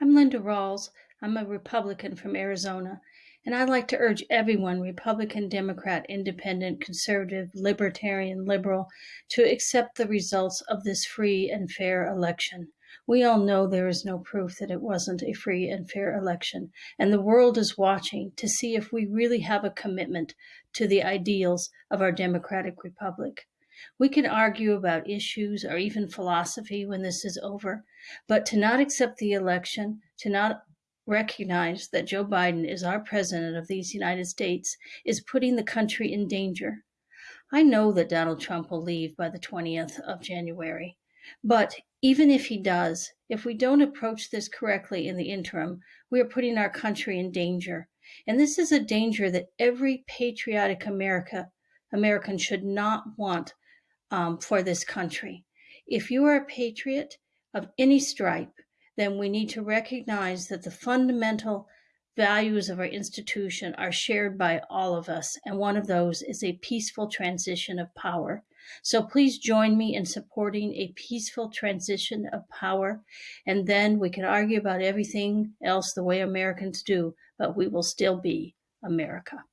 I'm Linda Rawls. I'm a Republican from Arizona, and I'd like to urge everyone Republican, Democrat, Independent, Conservative, Libertarian, Liberal to accept the results of this free and fair election. We all know there is no proof that it wasn't a free and fair election, and the world is watching to see if we really have a commitment to the ideals of our democratic republic. We can argue about issues or even philosophy when this is over, but to not accept the election, to not recognize that Joe Biden is our president of these United States, is putting the country in danger. I know that Donald Trump will leave by the 20th of January, but even if he does, if we don't approach this correctly in the interim, we are putting our country in danger. And this is a danger that every patriotic America American should not want um, for this country. If you are a patriot of any stripe, then we need to recognize that the fundamental values of our institution are shared by all of us, and one of those is a peaceful transition of power. So please join me in supporting a peaceful transition of power, and then we can argue about everything else the way Americans do, but we will still be America.